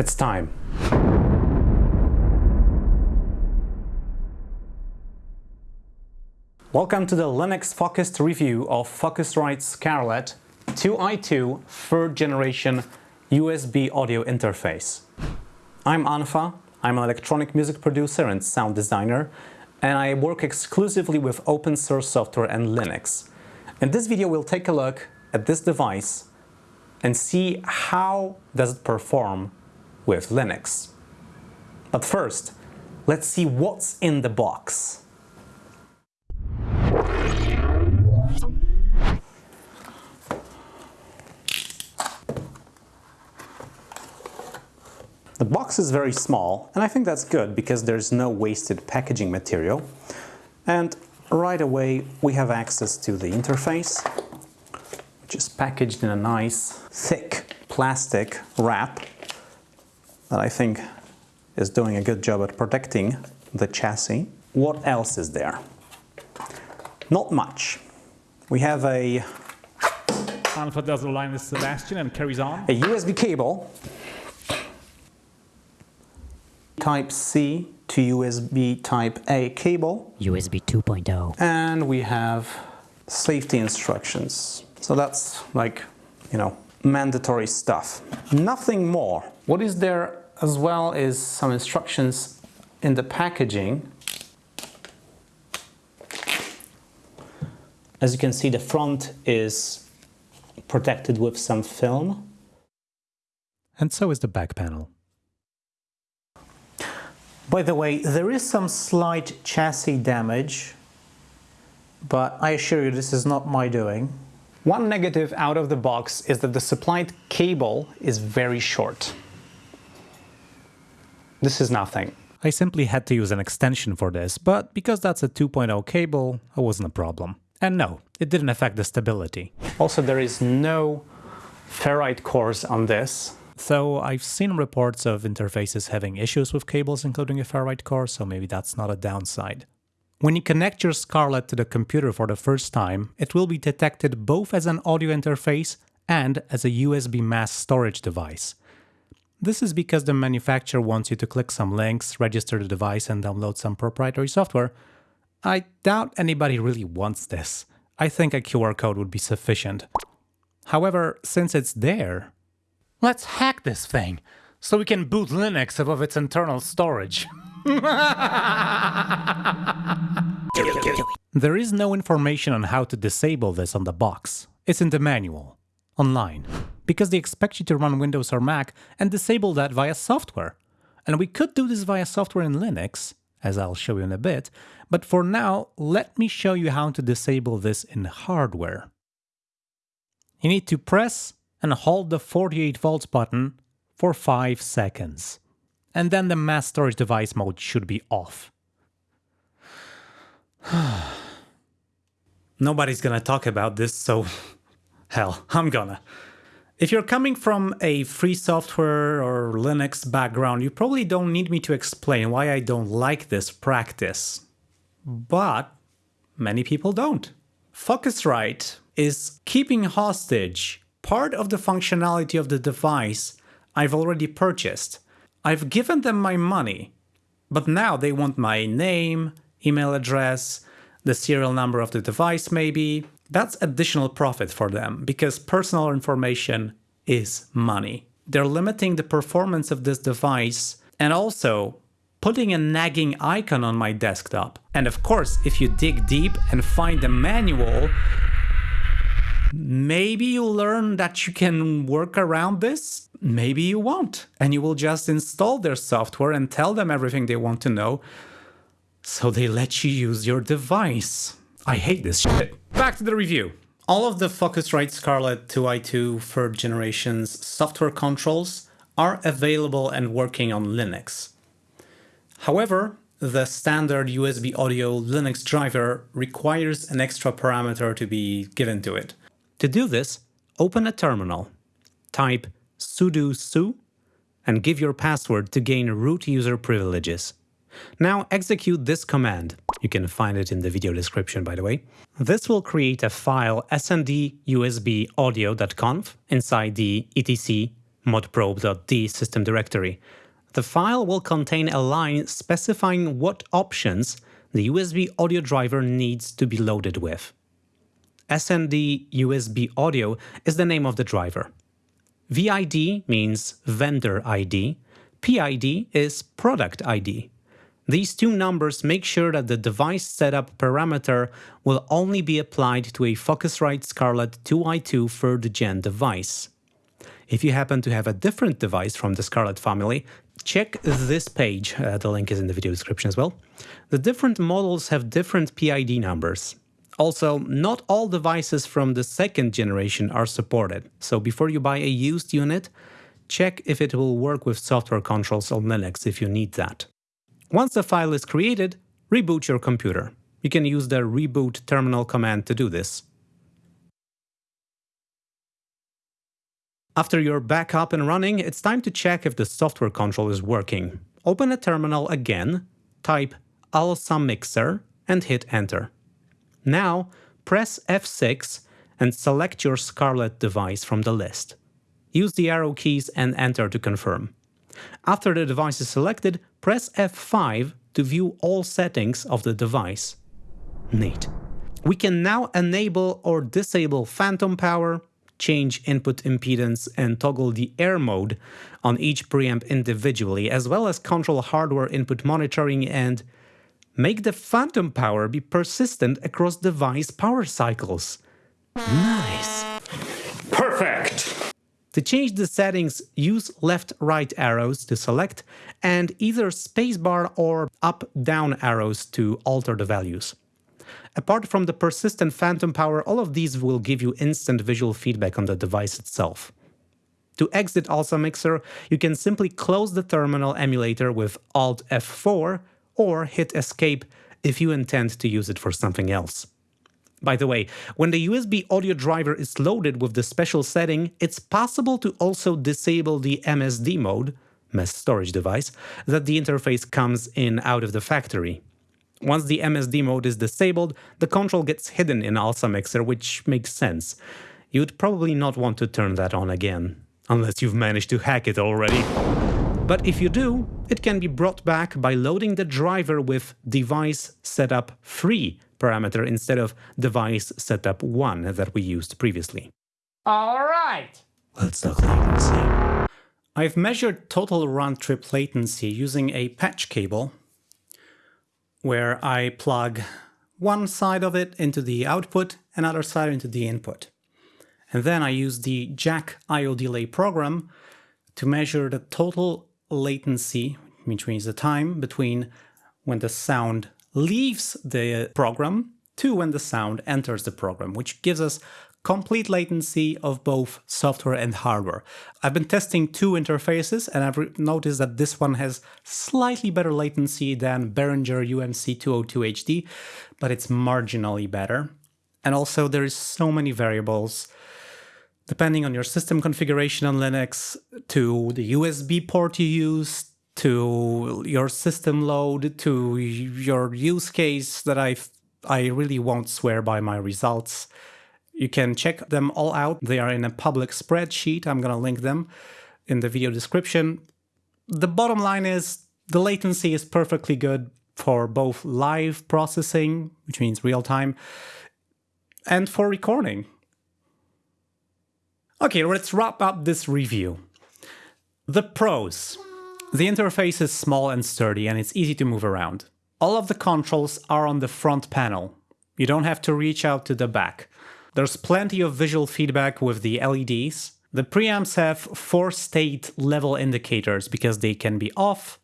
It's time. Welcome to the Linux-focused review of Focusrite Scarlett 2i2 third generation USB audio interface. I'm unfa, I'm an electronic music producer and sound designer, and I work exclusively with open source software and Linux. In this video we'll take a look at this device and see how does it perform with Linux. But first, let's see what's in the box. The box is very small and I think that's good because there's no wasted packaging material and right away we have access to the interface which is packaged in a nice thick plastic wrap that I think is doing a good job at protecting the chassis. What else is there? Not much. We have a Anfa does the line with Sebastian and carries on. A USB cable Type-C to USB Type-A cable. USB 2.0. And we have safety instructions. So that's like, you know, mandatory stuff. Nothing more. What is there as well as some instructions in the packaging. As you can see, the front is protected with some film. And so is the back panel. By the way, there is some slight chassis damage, but I assure you this is not my doing. One negative out of the box is that the supplied cable is very short. This is nothing. I simply had to use an extension for this, but because that's a 2.0 cable, it wasn't a problem. And no, it didn't affect the stability. Also, there is no ferrite cores on this, Though I've seen reports of interfaces having issues with cables including a ferrite core, so maybe that's not a downside. When you connect your Scarlett to the computer for the first time, it will be detected both as an audio interface and as a USB mass storage device. This is because the manufacturer wants you to click some links, register the device and download some proprietary software. I doubt anybody really wants this. I think a QR code would be sufficient. However, since it's there, Let's hack this thing, so we can boot Linux above its internal storage. there is no information on how to disable this on the box. It's in the manual, online, because they expect you to run Windows or Mac and disable that via software. And we could do this via software in Linux, as I'll show you in a bit, but for now, let me show you how to disable this in hardware. You need to press and hold the 48 volts button for 5 seconds. And then the mass storage device mode should be off. Nobody's gonna talk about this, so hell, I'm gonna. If you're coming from a free software or Linux background, you probably don't need me to explain why I don't like this practice. But many people don't. Focusrite is keeping hostage part of the functionality of the device I've already purchased. I've given them my money, but now they want my name, email address, the serial number of the device maybe. That's additional profit for them because personal information is money. They're limiting the performance of this device and also putting a nagging icon on my desktop. And of course, if you dig deep and find the manual, Maybe you learn that you can work around this, maybe you won't, and you will just install their software and tell them everything they want to know, so they let you use your device. I hate this shit. Back to the review. All of the Focusrite Scarlett 2i2 third generation's software controls are available and working on Linux. However, the standard USB audio Linux driver requires an extra parameter to be given to it. To do this, open a terminal, type sudo su, and give your password to gain root user privileges. Now execute this command. You can find it in the video description, by the way. This will create a file sndusbaudio.conf inside the etc modprobe.d system directory. The file will contain a line specifying what options the USB audio driver needs to be loaded with. SND USB audio is the name of the driver. VID means vendor ID, PID is product ID. These two numbers make sure that the device setup parameter will only be applied to a Focusrite Scarlett 2i2 3rd gen device. If you happen to have a different device from the Scarlett family, check this page, uh, the link is in the video description as well. The different models have different PID numbers. Also, not all devices from the second generation are supported, so before you buy a used unit, check if it will work with software controls on Linux if you need that. Once the file is created, reboot your computer. You can use the reboot terminal command to do this. After you're back up and running, it's time to check if the software control is working. Open a terminal again, type ALSA Mixer and hit enter. Now, press F6 and select your Scarlett device from the list. Use the arrow keys and enter to confirm. After the device is selected, press F5 to view all settings of the device. Neat. We can now enable or disable phantom power, change input impedance and toggle the air mode on each preamp individually, as well as control hardware input monitoring and make the phantom power be persistent across device power cycles. Nice! To change the settings, use left-right arrows to select and either spacebar or up-down arrows to alter the values. Apart from the persistent phantom power, all of these will give you instant visual feedback on the device itself. To exit ALSA Mixer, you can simply close the terminal emulator with Alt F4 or hit Escape if you intend to use it for something else. By the way, when the USB audio driver is loaded with the special setting, it's possible to also disable the MSD mode, mass storage device, that the interface comes in out of the factory. Once the MSD mode is disabled, the control gets hidden in ALSA Mixer, which makes sense. You'd probably not want to turn that on again, unless you've managed to hack it already. But if you do, it can be brought back by loading the driver with device setup 3 parameter instead of device setup 1 that we used previously. Alright! Let's talk latency. I've measured total round-trip latency using a patch cable where I plug one side of it into the output, another side into the input. And then I use the Jack IO delay program to measure the total latency, which means the time between when the sound leaves the program to when the sound enters the program, which gives us complete latency of both software and hardware. I've been testing two interfaces and I've noticed that this one has slightly better latency than Behringer UMC 202HD, but it's marginally better. And also there is so many variables depending on your system configuration on Linux, to the USB port you use, to your system load, to your use case that I I really won't swear by my results. You can check them all out. They are in a public spreadsheet. I'm going to link them in the video description. The bottom line is the latency is perfectly good for both live processing, which means real time, and for recording. Okay, let's wrap up this review. The pros. The interface is small and sturdy and it's easy to move around. All of the controls are on the front panel. You don't have to reach out to the back. There's plenty of visual feedback with the LEDs. The preamps have four state level indicators because they can be off,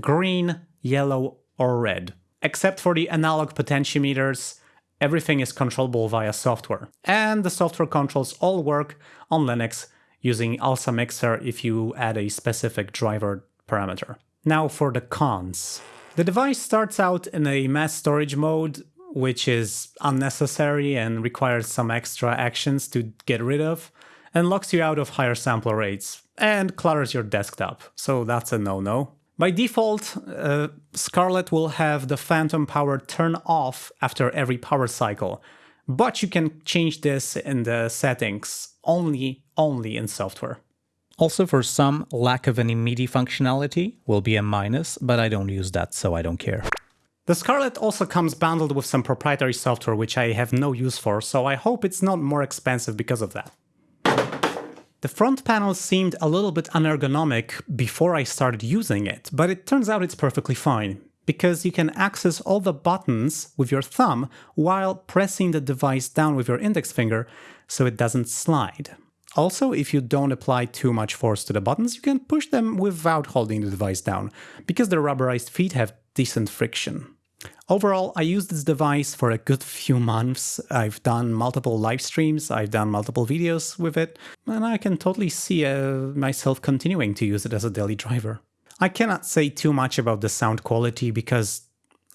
green, yellow, or red. Except for the analog potentiometers, everything is controllable via software. And the software controls all work on Linux using ALSA Mixer if you add a specific driver parameter. Now for the cons. The device starts out in a mass storage mode which is unnecessary and requires some extra actions to get rid of, and locks you out of higher sampler rates, and clutters your desktop, so that's a no-no. By default, uh, Scarlett will have the phantom power turn off after every power cycle, but you can change this in the settings only, only in software. Also for some, lack of any MIDI functionality will be a minus, but I don't use that, so I don't care. The Scarlett also comes bundled with some proprietary software which I have no use for, so I hope it's not more expensive because of that. The front panel seemed a little bit unergonomic before I started using it, but it turns out it's perfectly fine, because you can access all the buttons with your thumb while pressing the device down with your index finger so it doesn't slide. Also, if you don't apply too much force to the buttons, you can push them without holding the device down, because the rubberized feet have decent friction. Overall, I used this device for a good few months. I've done multiple live streams, I've done multiple videos with it, and I can totally see uh, myself continuing to use it as a daily driver. I cannot say too much about the sound quality because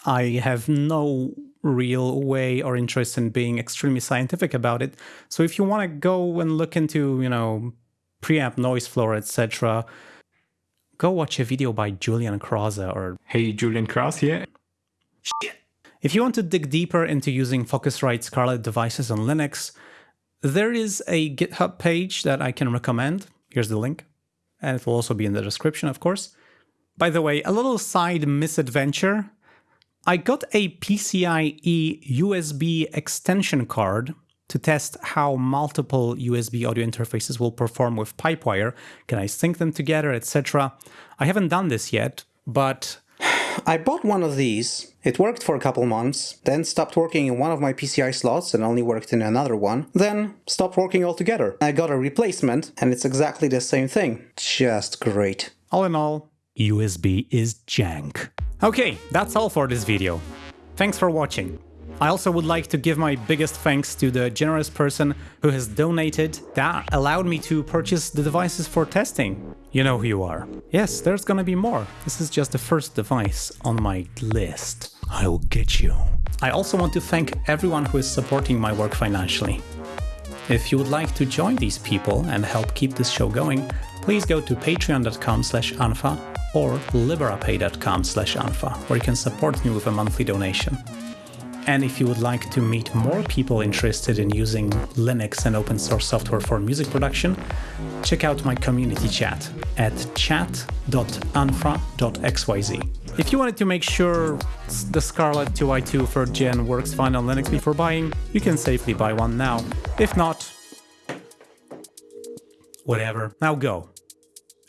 I have no real way or interest in being extremely scientific about it. So if you want to go and look into, you know, preamp noise floor, etc., go watch a video by Julian Krause or Hey, Julian Krause here. If you want to dig deeper into using Focusrite Scarlett devices on Linux, there is a GitHub page that I can recommend. Here's the link. And it will also be in the description, of course. By the way, a little side misadventure. I got a PCIe USB extension card to test how multiple USB audio interfaces will perform with Pipewire. Can I sync them together, etc. I haven't done this yet, but I bought one of these. It worked for a couple months, then stopped working in one of my PCI slots and only worked in another one, then stopped working altogether. I got a replacement and it's exactly the same thing. Just great. All in all, USB is jank. Okay, that's all for this video. Thanks for watching. I also would like to give my biggest thanks to the generous person who has donated that allowed me to purchase the devices for testing. You know who you are. Yes, there's gonna be more. This is just the first device on my list. I will get you. I also want to thank everyone who is supporting my work financially. If you would like to join these people and help keep this show going, please go to patreon.com slash unfa or liberapay.com slash unfa, where you can support me with a monthly donation. And if you would like to meet more people interested in using Linux and open source software for music production, check out my community chat at chat.unfa.xyz. If you wanted to make sure the Scarlett 2i2 3rd Gen works fine on Linux before buying, you can safely buy one now. If not, whatever. Now go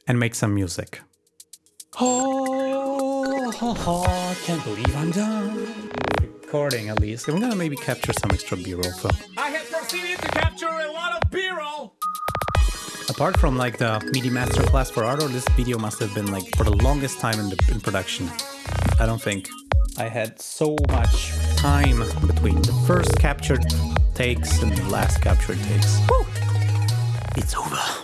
and make some music. Oh, oh, oh, can't believe I'm done recording at least. I'm gonna maybe capture some extra b-roll so. I have proceeded to capture a lot of b-roll! Apart from like the MIDI masterclass for Ardour, this video must have been like for the longest time in, the, in production. I don't think. I had so much time between the first captured takes and the last captured takes. Woo! It's over.